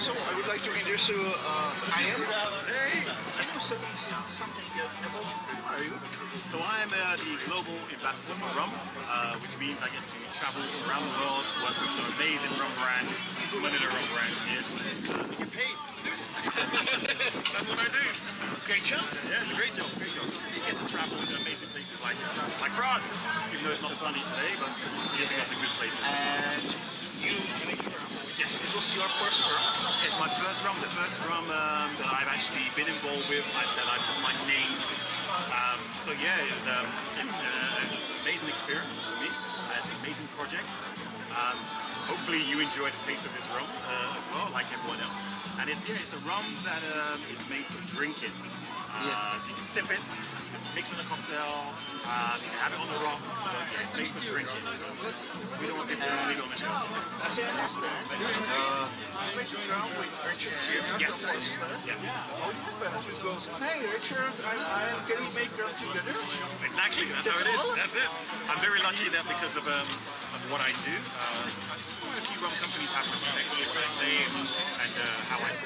So I would like to introduce you. Uh, I am. Hey, can you say something about you? So I'm uh, the global ambassador for rum, uh, which means I get to travel around the world, work with some amazing rum brands, limited rum brands here. Uh, get paid. That's what I do. Great job. Yeah, it's a great job, great job. You get to travel to amazing places like like Prague, even though it's not sunny today, but you get to go to good places. And you, Yes. it was your first rum. It's my first rum, the first rum um, that I've actually been involved with, that I put my name to. Um, so yeah, it was um, uh, an amazing experience for me. Uh, it's an amazing project. Um, hopefully you enjoy the taste of this rum uh, as well, like everyone else. And it's, yeah, it's a rum that um, is made for drinking. Uh, So you can sip it, mix in a cocktail, uh, you can have it on the rocks, yeah, it's made for drinking. So we don't want people to leave it on the shelf. As I understand, uh, you make a rum with Richard Seale. Yes. Yes. How do you happen? You go, hey Richard, I, I, can we make rum together? Exactly, that's, how it That's is. That's it. I'm very lucky that because of, um, of what I do, uh, quite a few rum companies have respect for what I say and, and uh, how I talk about rum.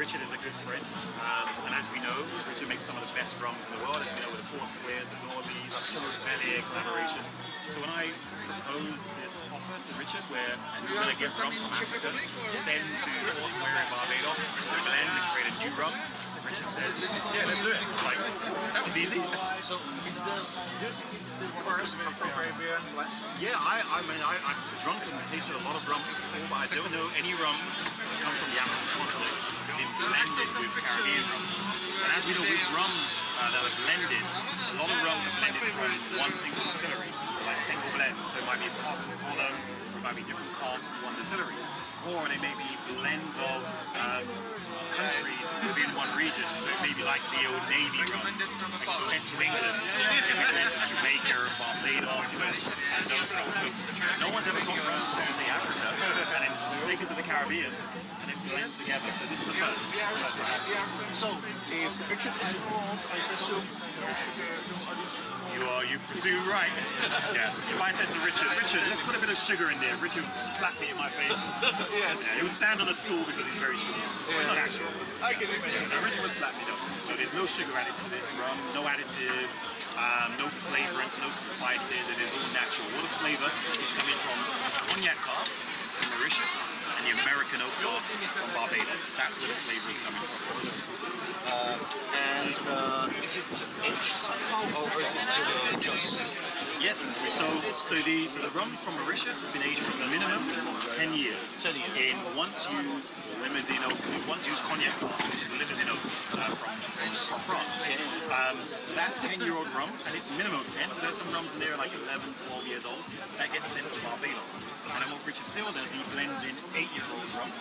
Richard is a good friend, um, and as we know, Richard makes some of the best rums in the world, as we know with the Foursquares, the Norbies, Velier collaborations. So when I proposed this offer to Richard, where we were going to get rum from Africa, send to the Foursquare in Barbados to blend and create a new rum, Richard said, yeah, let's do it. Like, that was easy. So it's the, do you think it's the first Afro-Caribbean blend? Yeah, I, I mean, I, I've drunk and tasted a lot of rums before, but I don't know any rums that come from the African continent with Caribbean rums. And as we know, with rums uh, that are blended, a lot of rums are blended from one single distillery, like single blend. So it might be a pot of or it might be different casks from one distillery. Or they may be blends of um, one region. So it may be like the old Navy rums, like sent to England, maybe of Jamaica or Barbados and, those rums. So no one's ever got rums from, say, Africa, and then take it to the Caribbean, and it blends together. So this is the first. That's the first. So if Richard is involved, I presume no sugar, no You are, you presume right. yeah. If I said to Richard, Richard, let's put a bit of sugar in there, Richard would slap me in my face. Yes. Yeah, he would stand on a stool because he's very short. Well, not actually. I can imagine. Richard would slap me though. So there's no sugar added to this rum, no additives, um, no flavorants, no spices. It is all natural. All the flavor is coming from the cognac cask from Mauritius and the American oak cask from Barbados. That's where the flavor is coming from. Uh, and uh, is it aged somehow or is it just Yes. So so the so the rums from Mauritius has been aged for a minimum 10 years. 10 years. In once used Limousin oak, once used cognac cask, which is Limousin oak uh, from, from France. Um, so that 10 year old rum, and it's minimum 10, so there's some rums in there like 11, 12 years old, that gets sent to Barbados. And then what Richard Seale does, he blends in 8 year old rum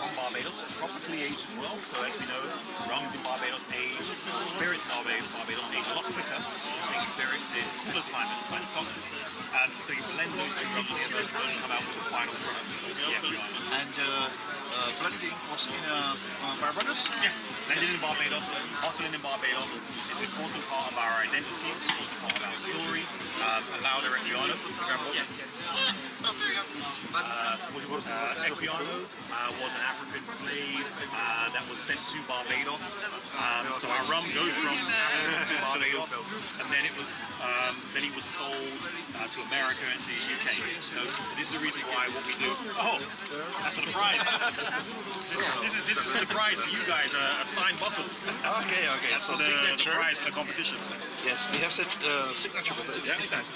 from Barbados, tropically aged as well. So as we know, rums in Barbados age, spirits in Barbados age a lot quicker than say spirits in cooler climates like Scotland. Um, so you blend those two rums together and come out with the final product. And uh, uh, blending was in uh, uh, Barbados? Yes, blended in Barbados, bottling in Barbados is an important part of our identity, it's an important part of our story. Um, Olaudah Equiano, uh, uh, Equiano uh, was an African slave uh, that was sent to Barbados. Um, so our rum goes from Africa to Barbados, and then it was um, then he was sold uh, to America and to the UK. So this is the reason why what we do. Oh, that's for the prize. This, this is this is the prize for you guys, a, a signed bottle. Okay, okay. That's So the, the prize for the competition. Yes, we have set uh, signature, but it's, Yeah, it's nice.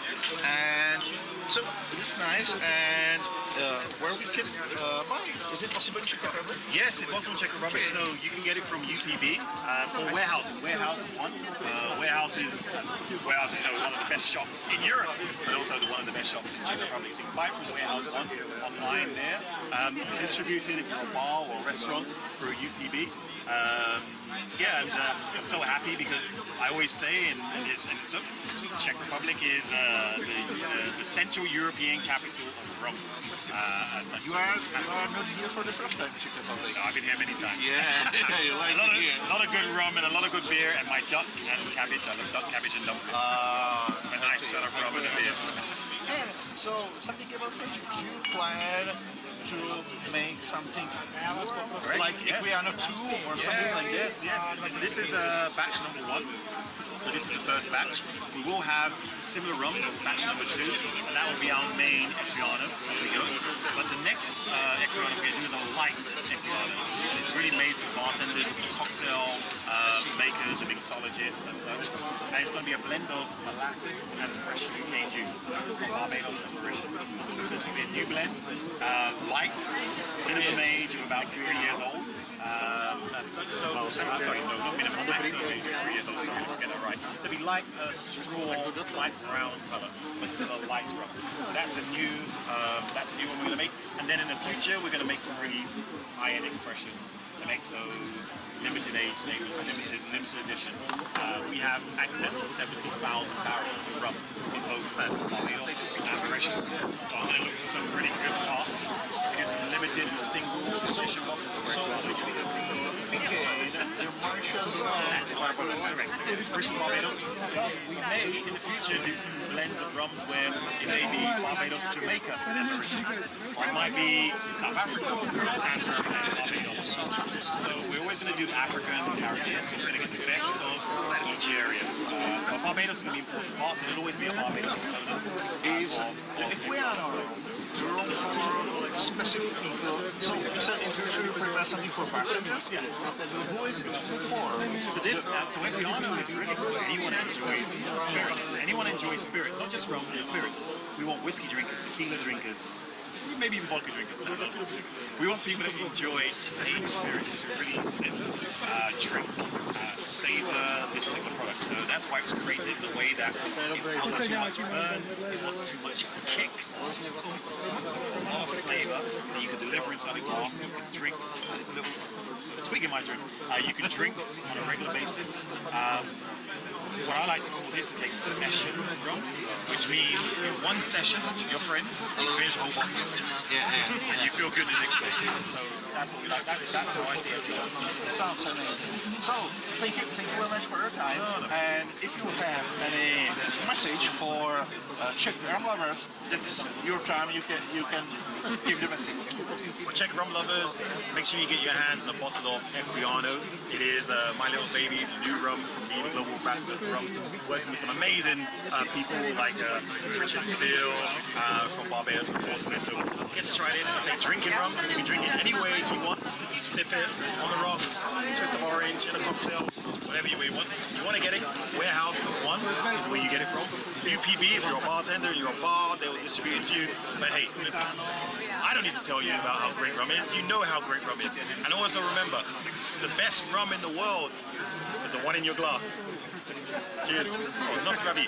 And so it is nice. And uh, where we can uh, buy? Is it possible in Czech Republic? Yes, it was in Czech Republic, so you can get it from UPB uh, or Warehouse. Warehouse One. Uh, warehouse is Warehouse is you know, one of the best shops in Europe, but also one of the best shops in Czech Republic. So you can buy it from Warehouse One online there. Um, distributed if you're a bar or a restaurant through UPB. Um, yeah, and uh, I'm so happy because I always say, and, and, it's, and so, Czech Republic is uh, the, the, the Central European capital of rum. Uh, as. You are, that's you are not here for the first time in Czech Republic. no, I've been here many times. Yeah, you like a lot, of, a lot of good rum and a lot of good beer, and my duck and cabbage. I love duck, cabbage, and dumplings. Uh, a nice shot of rum and beer. And so, something about French. You plan to make something like Yes. Equiano 2 or something like this? Yes, yes. So this is uh, batch number one. So this is the first batch. We will have similar rum, batch number two, and that will be our main Equiano as we go. But the next uh, Equiano we're going to do is a light Equiano. And it's really made for bartenders, cocktail uh, makers, and mixologists and such. And it's going to be a blend of molasses and fresh cane juice from Barbados and Mauritius. So it's going to be a new blend, uh, light, minimum age of about three years old. Um, so, uh, sorry, no, not minimum, get that right. So like a straw, light brown colour, but still a light rum. So that's a new, um, that's a new one we're going to make. And then in the future, we're going to make some really high-end expressions, some XOs, limited age statements, limited, limited editions. Uh, we have access to 70,000 barrels of rum in both Barbados and Mauritius. So I'm going to look for some pretty good costs. We do some limited single edition bottles of So, red which will be begin Barbados. We may, in the future, do some blends of rums where it may be Barbados, Jamaica, and Mauritius. Or it might be South Africa and Barbados. So we're always going to do Africa and the Caribbean. We're going to get the best of each area. Uh, but Barbados is going to be important part, and it'll always be a Barbados component. Is of- of- Equiano room for specific people? So, you said in future prepare something for Barbados. Yeah. Who is it for? So this, uh, so Equiano is really for anyone enjoys spirits. Anyone enjoys spirits, not just rum, but spirits. We want whiskey drinkers, tequila drinkers, maybe even vodka drinkers. No, no. We want people to enjoy aged spirits to really sip, uh, drink, uh, savor this particular product. So that's why it was created the way that it wasn't too much burn, it wasn't too much kick, a lot of flavor that you could deliver inside a glass. You could drink. There's a little twig in my drink. Uh, you can drink on a regular basis. Um, what I like to call this is a session rum, which means in one session, your friend, you finish a whole bottle Yeah, and you feel good the next day. So that's what we like. That, that's how I see it. Sounds amazing. So, thank you, thank you very much for your time. And if you have any message for uh, Czech rum lovers, it's your time. You can you can give the message. Well, Czech rum lovers, make sure you get your hands on a bottle of Equiano. It is uh, my little baby, new rum from me, the global ambassador for rum, working with some amazing uh, people like uh, Richard Seale uh, from Barbados of course. So get to try this. I say drinking rum. You can drink it any way you want. Sip it on the rocks, twist of orange in a cocktail, whatever you want. You want to get it? Warehouse One is where you get it from. UPB, if you're a bartender, you're a bar, they will distribute it to you. But hey, listen, I don't need to tell you about how great rum is. You know how great rum is. And also remember, the best rum in the world is the one in your glass. Cheers. Oh, Nosrabi.